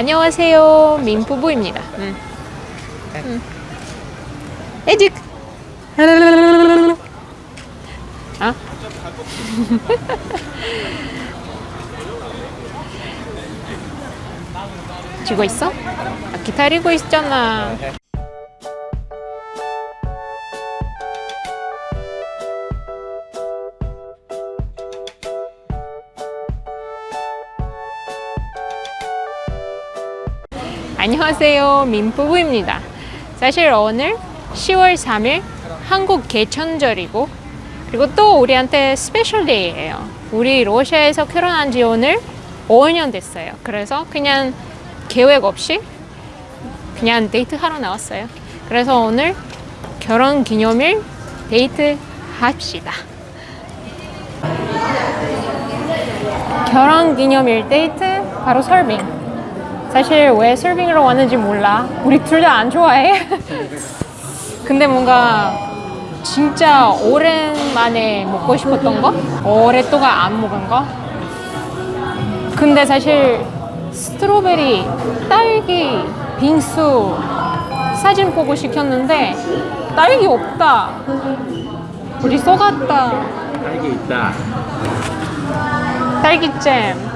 안녕하세요 민부부입니다 음. 음. 에직 아? 지고 있어? 아, 기다리고 있잖아 안녕하세요. 민부부입니다. 사실 오늘 10월 3일 한국 개천절이고 그리고 또 우리한테 special day예요. 우리 러시아에서 결혼한 지 오늘 5년 됐어요. 그래서 그냥 계획 없이 그냥 데이트 하러 나왔어요. 그래서 오늘 결혼 기념일 데이트 합시다. 결혼 기념일 데이트 바로 설빙 사실 왜 설빙으로 왔는지 몰라. 우리 둘 다 안 좋아해. 근데 뭔가 진짜 오랜만에 먹고 싶었던 거? 오랫동안 안 먹은 거? 근데 사실 스트로베리, 딸기, 빙수 사진 보고 시켰는데 딸기 없다. 우리 속았다. 딸기 있다. 딸기잼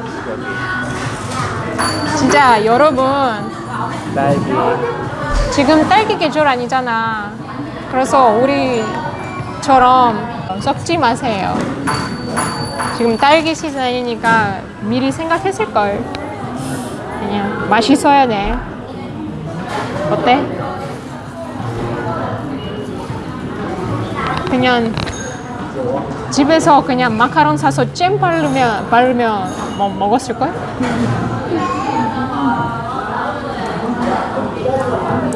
진짜 여러분 딸기. 지금 딸기 계절 아니잖아 그래서 우리처럼 썩지 마세요 지금 딸기 시즌이니까 미리 생각했을걸 그냥 맛있어야 돼 어때? 그냥 집에서 그냥 마카롱 사서 잼 바르면 바르면 뭐 먹었을걸?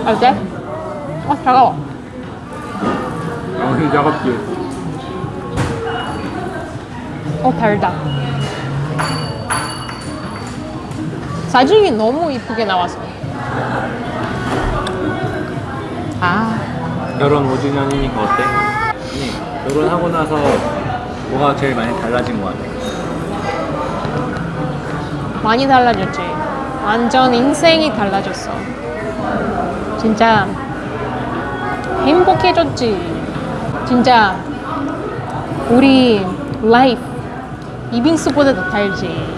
어때? 어 차가워 아, 차갑지. 어 달다 사진이 너무 이쁘게 나와서 아 결혼 5주년이니까 어때? 아니, 결혼하고 나서 뭐가 제일 많이 달라진 것 같아? 많이 달라졌지 완전 인생이 달라졌어 진짜 행복해졌지. 진짜 우리 라이프 이빙수보다 더 달지.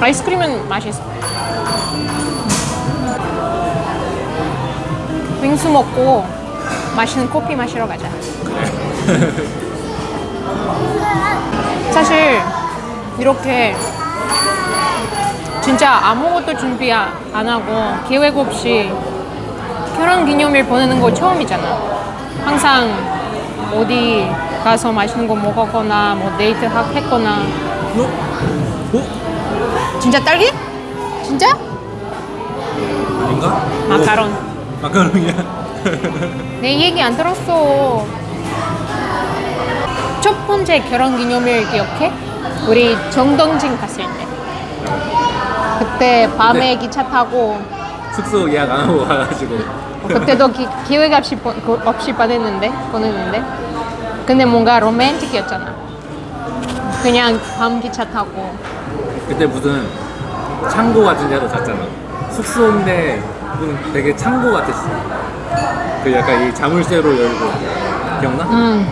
아이스크림은 맛있어. 빙수 먹고 맛있는 커피 마시러 가자. 사실 이렇게 진짜 아무것도 준비 안 하고 계획 없이 결혼 기념일 보내는 거 처음이잖아 항상 어디 가서 맛있는 거 먹었거나 뭐 데이트 하- 했거나 어? 어? 진짜 딸기? 진짜? 아닌가? 마카롱 어, 마카롱이야? 내 얘기 안 들었어 첫 번째 결혼 기념일 기억해? 우리 정동진 갔을 때 그때 밤에 네. 기차 타고 숙소 예약 안 하고 가가지고. 어, 그때도 기, 계획 없이, 보, 그- 없이 보냈는데 보냈는데 근데 뭔가 로맨틱이었잖아 그냥 밤 기차 타고 그때 무슨 창고 같은 데로 잤잖아. 숙소인데 무슨 되게 창고 같았어. 그 약간 이 자물쇠로 열고. 기억나? 음.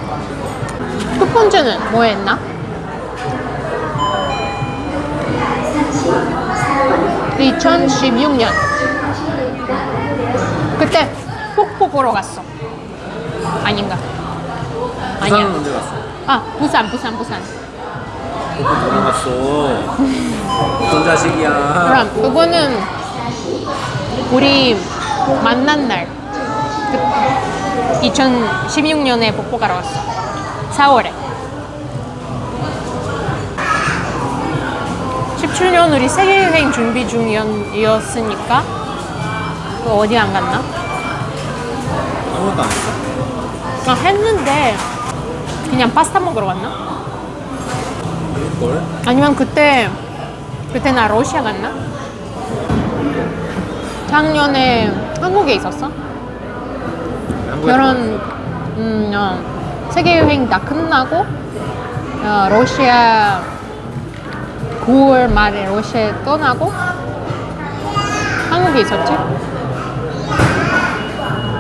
첫 번째는 뭐 했나? 2016년 그때 폭포 보러 갔어 아닌가? 아니야 언제 갔어? 아 부산 부산 부산 그거 누구랑 갔어? 어떤 자식이야? 그럼 그거는 우리 만난 날 그 2016년에 복고 가러 갔어 4월에 17년 우리 세계여행 준비 중이었으니까 그 어디 안 갔나? 아무것도 안 했어? 아, 했는데 그냥 파스타 먹으러 갔나? 뭘? 아니면 그때 그때 나 러시아 갔나? 작년에 한국에 있었어? 결혼 음, 어, 세계 여행 다 끝나고 어, 러시아 9월 말에 러시아에 떠나고 한국에 있었지?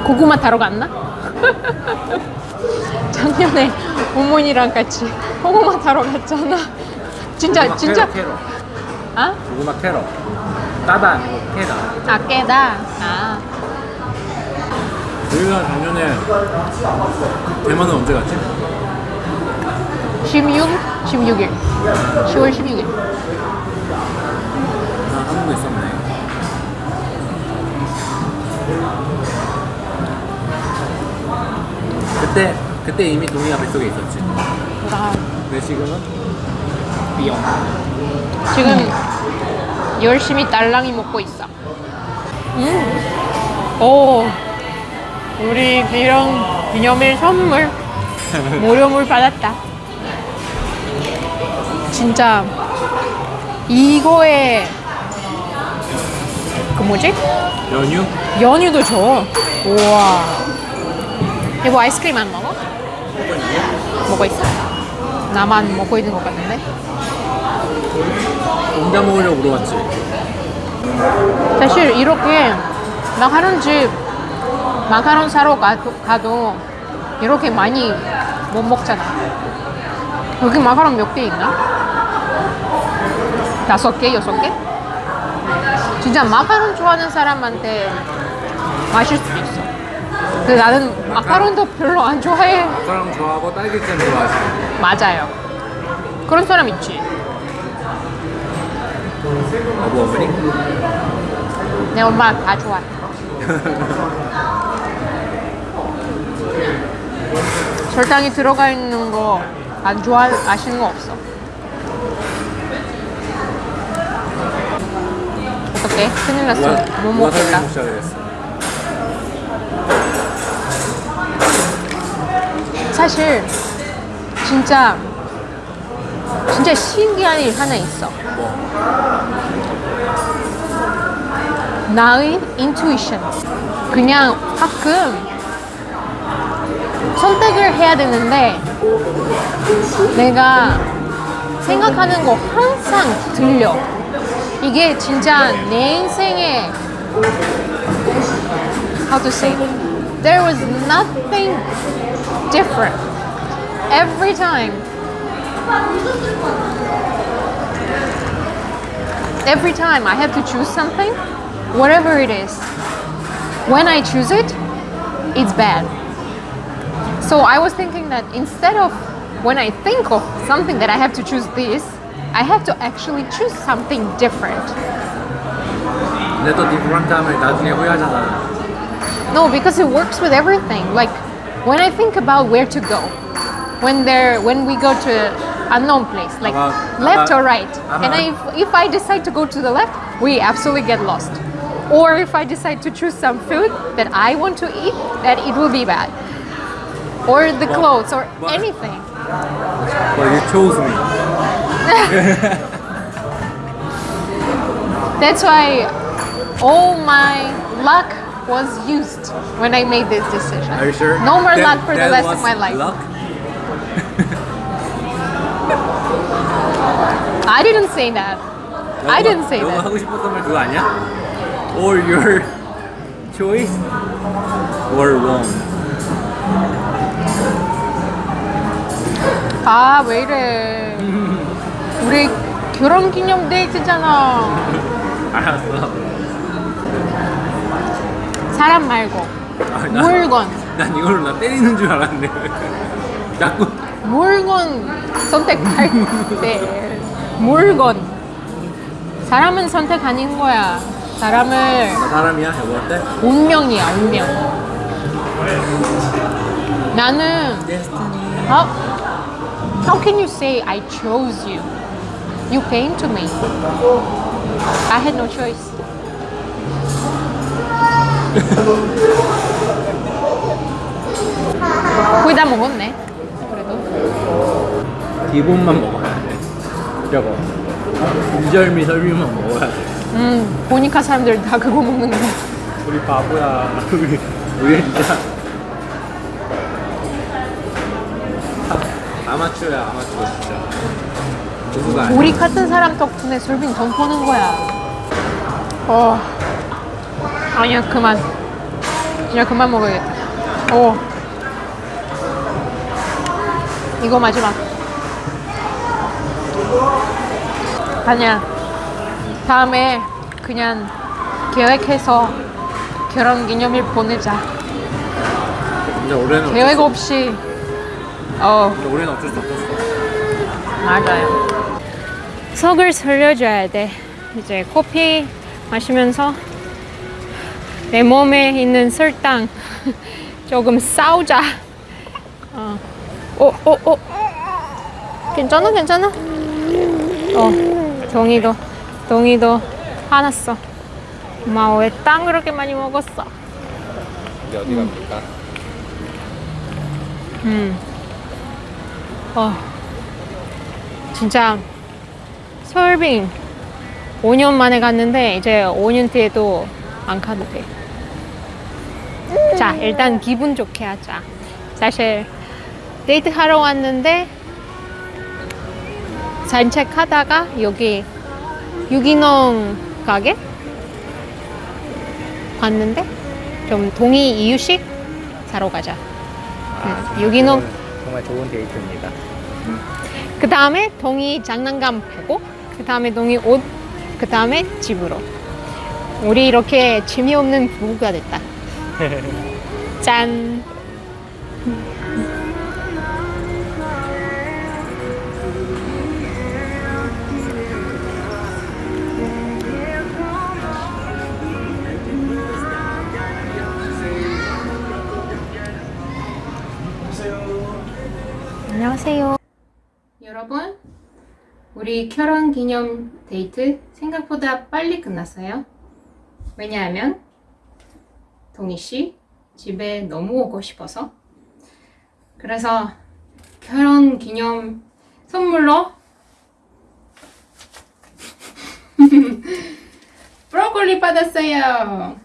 고구마 따러 갔나? 작년에 어머니랑 같이 고구마 따러 갔잖아. 진짜 고구마 진짜 캐러, 캐러. 아? 고구마 캐러. 따다 아니고 캐다. 아 깨다. 아 우리가 작년에 대만은 언제 갔지? 16 16일 10월 16일. 아, 한국도 있었네. 그때 그때 이미 동이가 뱃속에 있었지. 아, 근데 지금은 삐용. 지금 열심히 딸랑이 먹고 있어. 음. 오, 우리 비령 기념일 선물 무료물 받았다. 진짜 이거에 그 뭐지? 연유? 연유도 줘. 우와. 이거 아이스크림 안 먹어? 먹고 있어? 나만 먹고 있는 것 같은데? 혼자 먹으려고 물어봤지. 사실 이렇게 마카롱 집 마카롱 사러 가도, 가도 이렇게 많이 못 먹잖아. 여기 마카롱 몇 개 있나? 다섯 개, 여섯 개? 진짜 마카롱 좋아하는 사람한테 마실 수도 있어. 근데 나는 마카롱도 별로 안 좋아해. 마카롱 좋아하고 딸기잼 좋아하지. 맞아요. 그런 사람 있지. 어부 어머니? 내 엄마 다 좋아해. 설탕이 들어가 있는 거 안 좋아하시는 거 없어. 어떡해? 큰일 났어. 누가, 못 누가 먹겠다. 사실 진짜 진짜 신기한 일 하나 있어. 뭐? 나의 인투이션. 그냥 가끔 선택을 해야 되는데 내가 생각하는 거 항상 들려. 이게 진짜 내 인생에 how to say there was nothing different every time every time I have to choose something whatever it is when I choose it it's bad so I was thinking that instead of when I think of something that I have to choose this I have to actually choose something different 근데 또 디프런트 하면 나중에 후회하잖아. No, because it works with everything. Like when I think about where to go, when there, when we go to unknown place, like About- left about- or right, and I, about- if, if I decide to go to the left, we absolutely get lost. Or if I decide to choose some food that I want to eat, that it will be bad. Or the But- clothes or but- anything. Well, you chose me. That's why all my luck was used when I made this decision. Are you sure? No more That- luck for the that rest of was my life. Luck? I didn't say that. I 너가- didn't say 너가 that. 하고 싶었던 말 그거 아니야? Or your choice were wrong. 아, 왜 이래. 우리 결혼 기념 데이트잖아. 알았어. 사람 말고. 아, 난- 물건. 난 이걸로 나 때리는 줄 알았네. 자꾸 물건 선택할 때. 물건. 사람은 선택 아닌 거야. 사람을 나 사람이야? 여보 어때? 운명이야, 운명. 나는 how, how can you say I chose you? You came to me. I had no choice. 거의 다 먹었네. 그래도. 기본만 먹어야 돼. 저거. 인절미 설비만 먹어야 돼. 음, 보니까 사람들 다 그거 먹는 거. 우리 바보야. 우리 우리 진짜 아- 아마추어야 아마추어 진짜. 아니야. 우리 같은 사람 덕분에 솔빈 돈 버는 거야. 어. 아니야, 그만. 그냥 그만 먹어야겠다. 오. 이거 마지막. 아니야. 다음에 그냥 계획해서 결혼 기념일 보내자. 계획 없이. 어. 수, 근데 올해는 어쩔 수 없었어. 맞아요. 속을 살려줘야 돼. 이제 커피 마시면서 내 몸에 있는 설탕 조금 싸우자. 어, 어, 어, 어. 괜찮아, 괜찮아. 어, 동이도, 동이도 화났어. 엄마 왜 땅 그렇게 많이 먹었어? 이제 어디 갑니까? 음. 어. 진짜 서울빙 5년 만에 갔는데 이제 5년 뒤에도 안 가도 돼. 자, 일단 기분 좋게 하자. 사실 데이트 하러 왔는데 산책하다가 여기 유기농 가게 봤는데 좀 동의 이유식 사러 가자. 응, 유기농 정말 좋은 데이트입니다. 그 다음에 동이 장난감 패고 그 다음에 동이 옷, 그 다음에 집으로. 우리 이렇게 재미없는 부부가 됐다. 짠. 안녕하세요. 여러분, 우리 결혼 기념 데이트 생각보다 빨리 끝났어요. 왜냐하면 동희 씨 집에 너무 오고 싶어서. 그래서 결혼 기념 선물로 브로콜리 받았어요.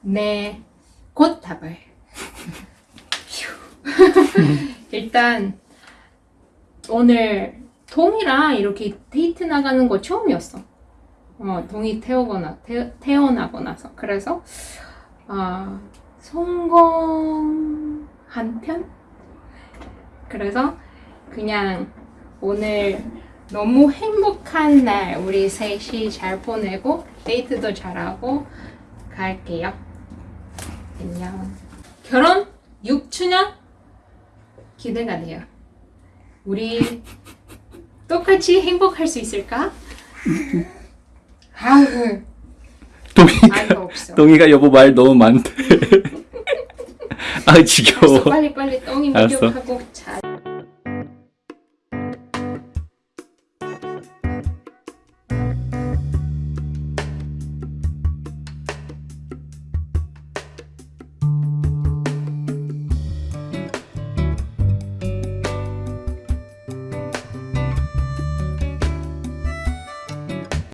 네, 꽃다발. 일단 오늘 동이랑 이렇게 데이트 나가는 거 처음이었어. 어, 동이 태어거나 태, 태어나고 나서 그래서 아 성공한 편. 그래서 그냥 오늘 너무 행복한 날 우리 셋이 잘 보내고 데이트도 잘하고 갈게요. 안녕. 결혼 6주년 기대가 돼요. 우리 똑같이 행복할 수 있을까? 아우, 동이가 아이가 없어. 동이가 여보 말 너무 많대. 아 지겨워. 빨리 빨리 똥이. 목욕하고